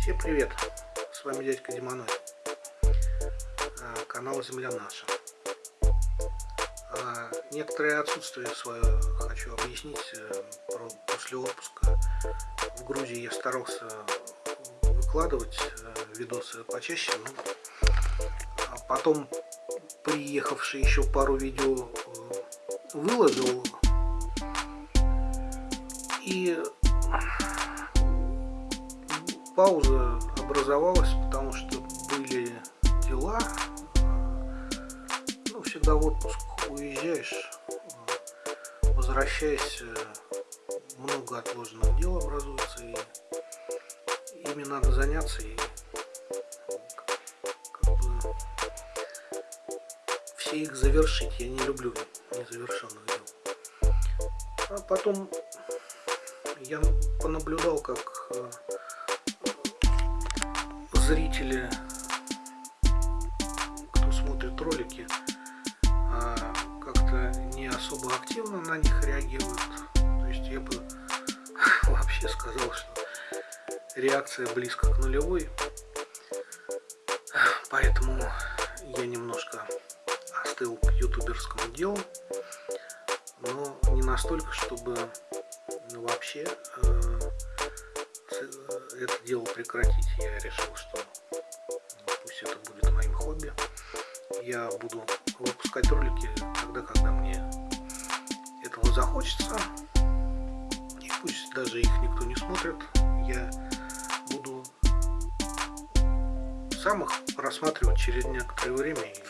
Всем привет! С вами дядька Димоной. А, канал Земля наша. А, некоторое отсутствие свое хочу объяснить э, после отпуска. В Грузии я старался выкладывать э, видосы почаще, но а потом приехавший еще пару видео э, выложил и пауза образовалась, потому что были дела. Ну, всегда в отпуск уезжаешь, возвращаясь, много отложенных дел образуется, и ими надо заняться, и как бы все их завершить. Я не люблю незавершенных дел. А потом я понаблюдал, как э, зрители, кто смотрит ролики, а, как-то не особо активно на них реагируют. То есть я бы вообще сказал, что реакция близко к нулевой. Поэтому я немножко остыл к ютуберскому делу. Но не настолько, чтобы ну, вообще э, это дело прекратить. Я решил, что пусть это будет моим хобби. Я буду выпускать ролики тогда, когда мне этого захочется. И пусть даже их никто не смотрит, я буду сам их рассматривать через некоторое время и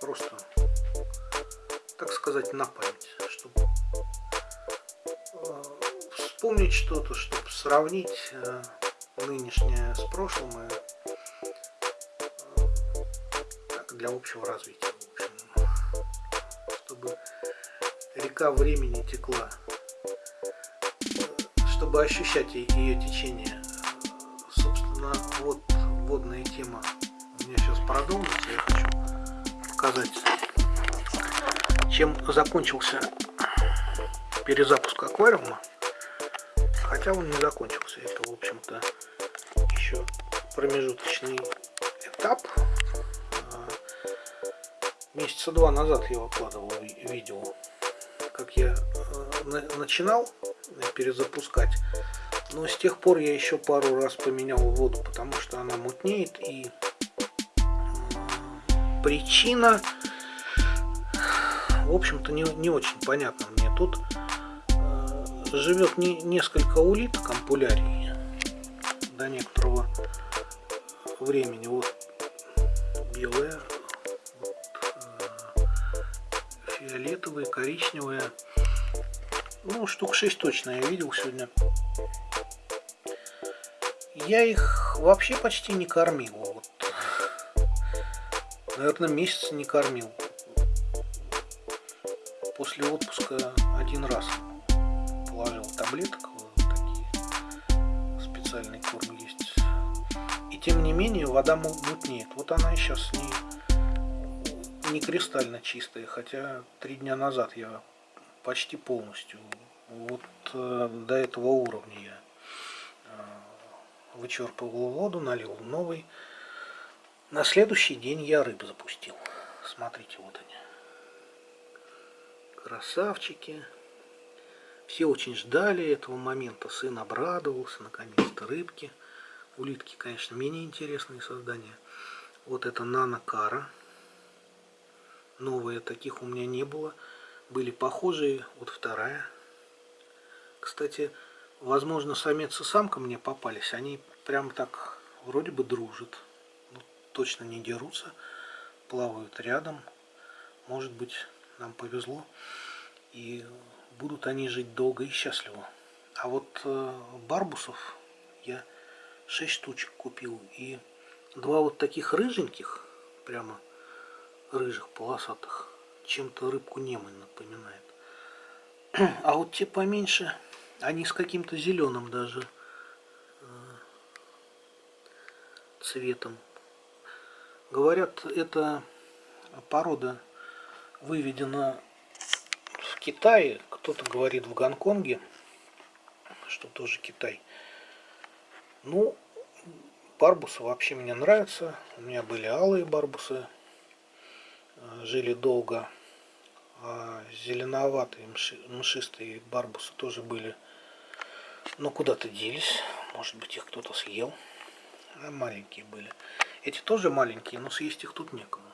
просто, так сказать, на память, чтобы э, вспомнить что-то, чтобы сравнить э, нынешнее с прошлым и так, для общего развития, в общем, чтобы река времени текла, чтобы ощущать ее течение. Собственно, вот водная тема у меня сейчас продолжится. Я хочу показать, чем закончился перезапуск аквариума. Хотя он не закончился. Это, в общем-то, еще промежуточный этап. А, месяца два назад я выкладывал видео, как я э, начинал перезапускать. Но с тех пор я еще пару раз поменял воду, потому что она мутнеет. И причина, в общем-то, не, не очень понятна мне. Тут живет не, несколько улиток ампулярий до некоторого времени. Вот белая, вот, э, фиолетовые, коричневые. Ну, штук 6 точно я видел сегодня. Я их вообще почти не кормил. Вот. Наверное, месяц не кормил. После отпуска один раз таблеток, такие специальный корм есть. И тем не менее вода мутнеет. Вот она и сейчас не, не кристально чистая, хотя три дня назад я почти полностью вот э, до этого уровня я э, вычерпывал воду, налил новый. На следующий день я рыб запустил. Смотрите, вот они. Красавчики. Все очень ждали этого момента. Сын обрадовался, наконец-то рыбки. Улитки, конечно, менее интересные создания. Вот это нанокара. Новые, таких у меня не было. Были похожие. Вот вторая. Кстати, возможно, самец и самка мне попались. Они прям так вроде бы дружат. Ну, точно не дерутся. Плавают рядом. Может быть, нам повезло. И будут они жить долго и счастливо. А вот э, барбусов я 6 штучек купил. И два вот таких рыженьких, прямо рыжих полосатых, чем-то рыбку немы напоминает. А вот те поменьше, они с каким-то зеленым даже э, цветом. Говорят, эта порода выведена Китае, кто-то говорит в Гонконге, что тоже Китай. Ну, барбусы вообще мне нравятся. У меня были алые барбусы, э, жили долго. А зеленоватые мшистые барбусы тоже были. Но куда-то делись. Может быть их кто-то съел. А маленькие были. Эти тоже маленькие, но съесть их тут некому.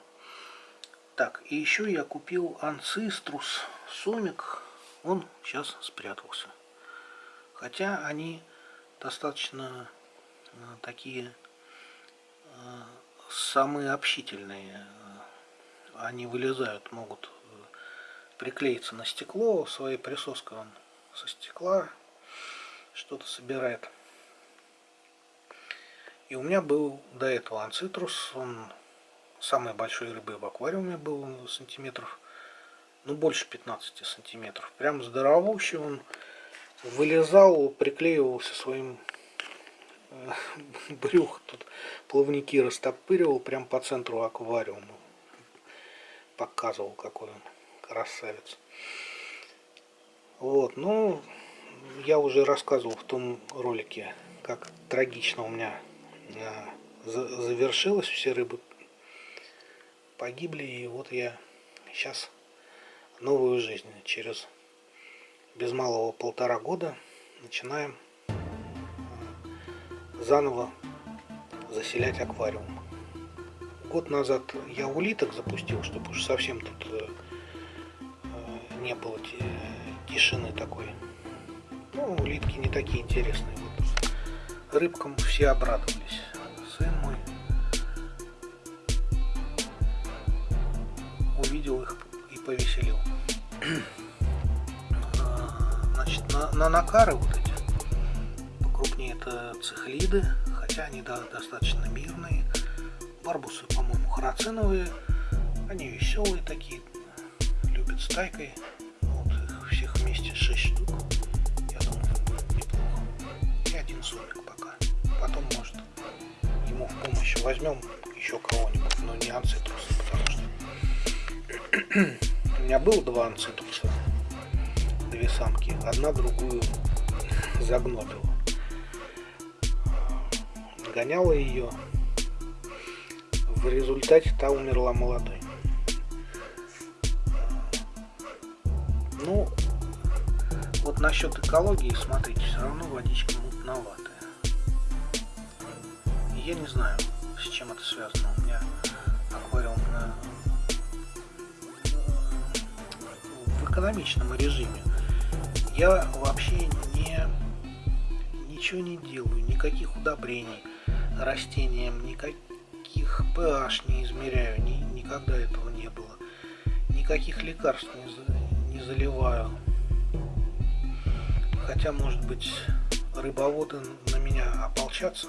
Так, и еще я купил анциструс сомик. Он сейчас спрятался. Хотя они достаточно э, такие э, самые общительные. Они вылезают, могут э, приклеиться на стекло. Своей присоской он со стекла что-то собирает. И у меня был до этого анцитрус. Он самой большой рыбой в аквариуме был сантиметров, ну больше 15 сантиметров. Прям здоровущий он вылезал, приклеивался своим э, брюх, тут плавники растопыривал прям по центру аквариума. Показывал, какой он красавец. Вот, ну, я уже рассказывал в том ролике, как трагично у меня э, завершилось. Все рыбы погибли, и вот я сейчас новую жизнь через без малого полтора года начинаем заново заселять аквариум. Год назад я улиток запустил, чтобы уж совсем тут э, э, не было тишины такой. Ну, улитки не такие интересные. Вот рыбкам все обрадовались. Накары вот эти. Покрупнее это цихлиды, хотя они да, достаточно мирные. Барбусы, по-моему, храциновые. Они веселые такие, любят стайкой. Вот их всех вместе 6 штук. Я думаю, неплохо. И один сомик пока. Потом, может, ему в помощь возьмем еще кого-нибудь, но не анцитруса, потому что у меня было два анцитруса две самки. Одна другую загнобила. Гоняла ее. В результате та умерла молодой. Ну, вот насчет экологии, смотрите, все равно водичка мутноватая. Я не знаю, с чем это связано. У меня аквариум на в экономичном режиме я вообще не ничего не делаю, никаких удобрений растениям, никаких pH не измеряю, ни, никогда этого не было. Никаких лекарств не, не заливаю. Хотя, может быть, рыбоводы на меня ополчатся.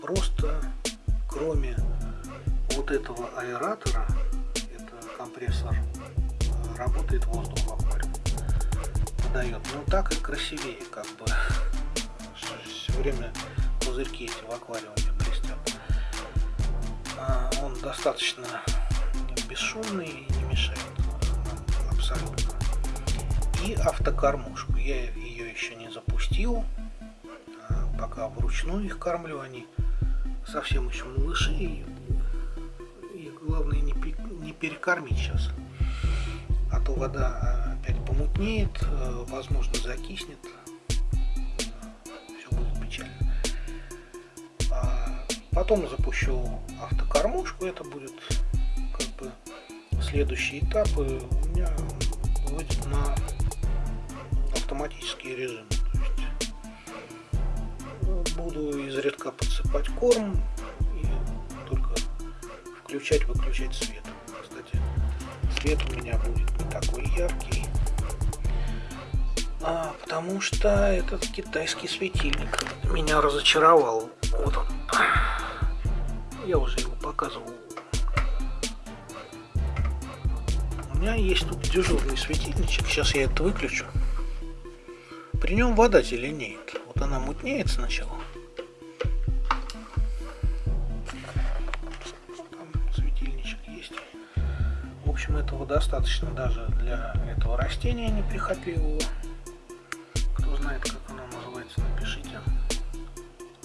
Просто кроме вот этого аэратора, это компрессор, работает воздух в аквариуме дает. Ну так и красивее, как бы. Все время пузырьки эти в аквариуме блестят. А он достаточно бесшумный и не мешает абсолютно. И автокормушку. Я ее еще не запустил. А пока вручную их кормлю. Они совсем еще малыши. И, и главное не, не перекормить сейчас. А то вода опять помутнеет, э, возможно закиснет, все будет печально. А потом запущу автокормушку, это будет как бы следующий этап, и у меня выйдет на автоматический режим. Есть буду изредка подсыпать корм и только включать-выключать свет. Кстати, свет у меня будет не такой яркий. А, потому что этот китайский светильник меня разочаровал. Вот он. Я уже его показывал. У меня есть тут дежурный светильничек. Сейчас я это выключу. При нем вода зеленеет. Вот она мутнеет сначала. Общем, этого достаточно даже для этого растения неприхотливого.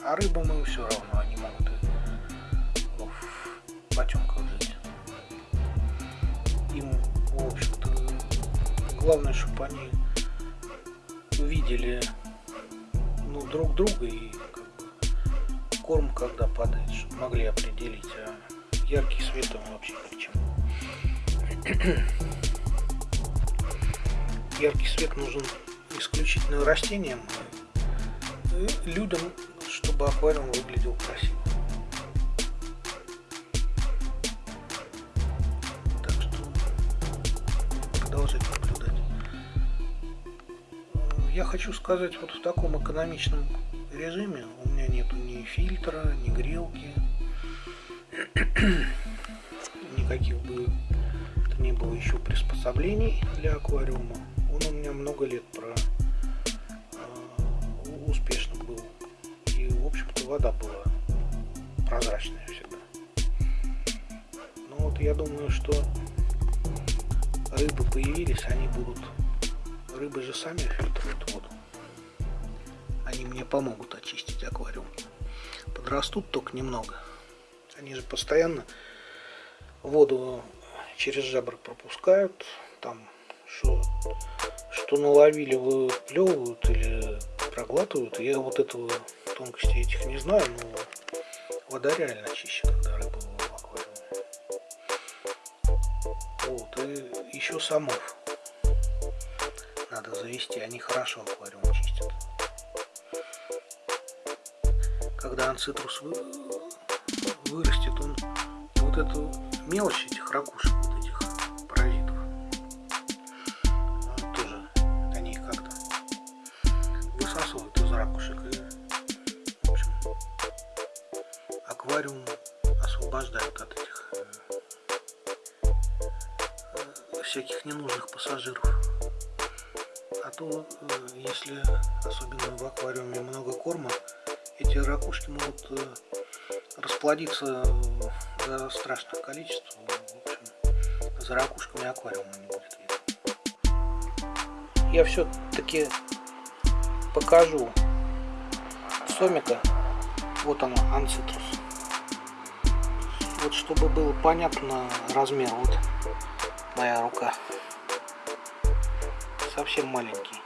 А рыбам им все равно, они могут в потемках жить. Им, в общем-то, главное, чтобы они видели ну, друг друга и как бы, корм когда падает, чтобы могли определить, а яркий свет им вообще ни к. Яркий свет нужен исключительно растениям, людям, чтобы аквариум выглядел красиво. Так что продолжать наблюдать. Я хочу сказать, вот в таком экономичном режиме у меня нету ни фильтра, ни грелки, никаких бы не было еще приспособлений для аквариума. Он у меня много лет про э, успешно вода была прозрачная всегда. Ну вот я думаю, что рыбы появились, они будут... Рыбы же сами фильтруют воду. Они мне помогут очистить аквариум. Подрастут только немного. Они же постоянно воду через жабры пропускают. Там что, что наловили, выплевывают или проглатывают. Я вот этого тонкости этих не знаю, но вода реально чище, когда рыба в аквариуме. Вот, и еще самов надо завести, они хорошо аквариум чистят. Когда анцитрус вырастет, он вот эту мелочь этих ракушек э, всяких ненужных пассажиров. А то, э, если особенно в аквариуме много корма, эти ракушки могут э, расплодиться до страшных количеств. В общем, за ракушками аквариума не будет видно. Я все-таки покажу сомика. Вот оно, анцитрус вот чтобы было понятно размер вот моя рука совсем маленький.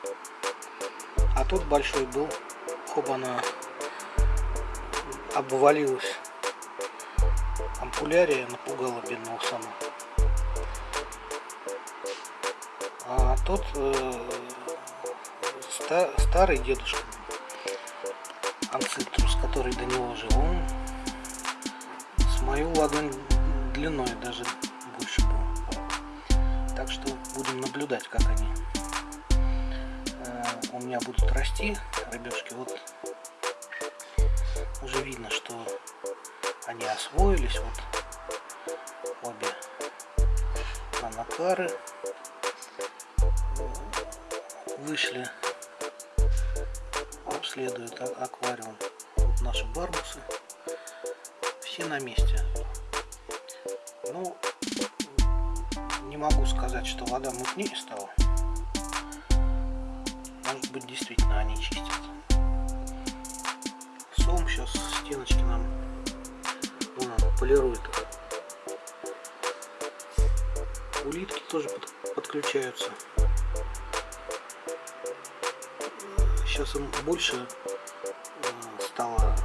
А тот большой был. Хоба она обвалилась. Ампулярия напугала бедного сама. А тот э, ста, старый дедушка анцитрус который до него жил он мою ладонь длиной даже больше был. Так что будем наблюдать, как они у меня будут расти, рыбешки. Вот уже видно, что они освоились. Вот обе анакары вышли, обследуют аквариум. Вот наши барбусы все на месте. Ну, не могу сказать, что вода мутнее стала. Быть, действительно они чистят. Сом сейчас стеночки нам вон он, полирует. Улитки тоже под, подключаются. Сейчас им больше э, стало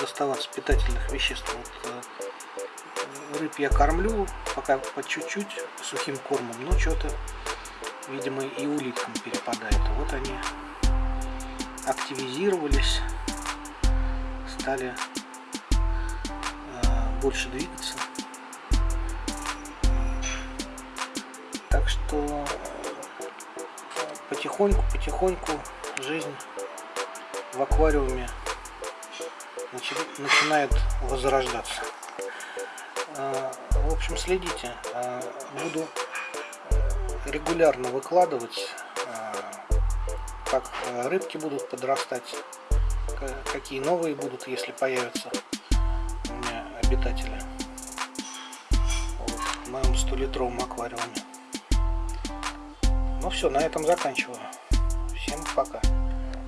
доставаться питательных веществ. Вот, э, рыб я кормлю пока по чуть-чуть сухим кормом, но что-то, видимо, и улиткам перепадает. Вот они активизировались, стали э, больше двигаться. Так что потихоньку-потихоньку жизнь в аквариуме начинает возрождаться. А, в общем, следите. А, буду регулярно выкладывать, а, как рыбки будут подрастать, какие новые будут, если появятся у меня обитатели в моем 100-литровом аквариуме. Ну все, на этом заканчиваю. Всем пока.